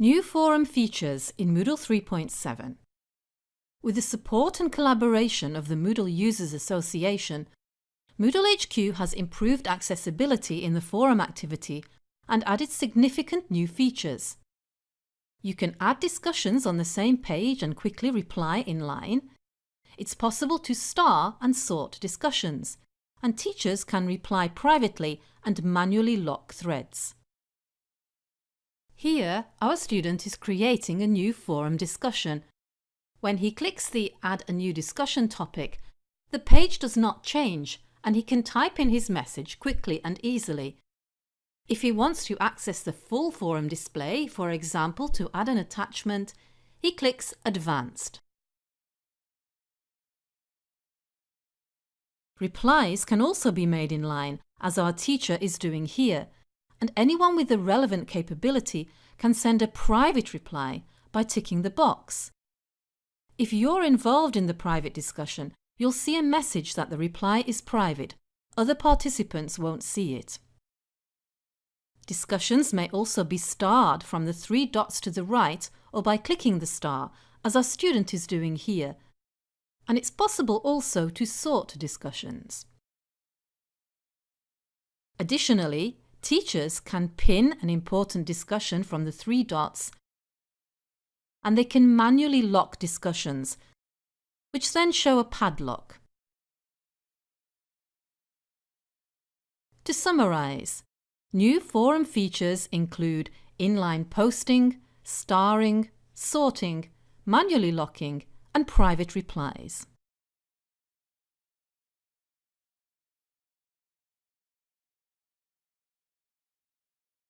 New forum features in Moodle 3.7 With the support and collaboration of the Moodle Users Association, Moodle HQ has improved accessibility in the forum activity and added significant new features. You can add discussions on the same page and quickly reply in line. It's possible to star and sort discussions, and teachers can reply privately and manually lock threads. Here, our student is creating a new forum discussion. When he clicks the Add a new discussion topic, the page does not change and he can type in his message quickly and easily. If he wants to access the full forum display, for example to add an attachment, he clicks Advanced. Replies can also be made in line, as our teacher is doing here, and anyone with the relevant capability can send a private reply by ticking the box. If you're involved in the private discussion, you'll see a message that the reply is private. Other participants won't see it. Discussions may also be starred from the three dots to the right or by clicking the star, as our student is doing here. And it's possible also to sort discussions. Additionally, Teachers can pin an important discussion from the three dots and they can manually lock discussions, which then show a padlock. To summarise, new forum features include inline posting, starring, sorting, manually locking and private replies.